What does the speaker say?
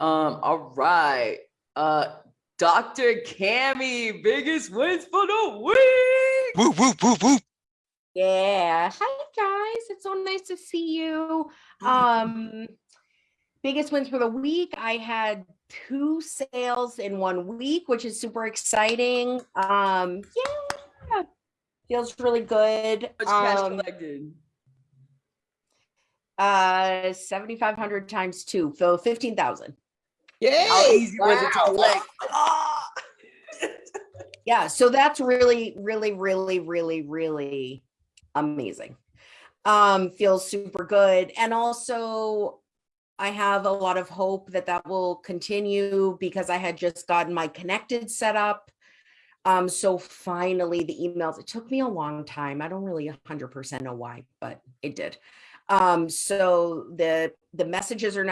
Um, all right. Uh, Dr. Cammy, biggest wins for the week. Woo, woo, woo, woo. Yeah. Hi guys. It's so nice to see you. Um biggest wins for the week. I had two sales in one week, which is super exciting. Um yeah. Feels really good. Much cash Um collected. uh 7500 times 2, so 15,000. How easy was it to Wow. collect? Yeah, so that's really really really really really amazing. Um feels super good and also I have a lot of hope that that will continue because I had just gotten my connected set up. Um so finally the emails it took me a long time. I don't really 100% know why, but it did. Um so the the messages are now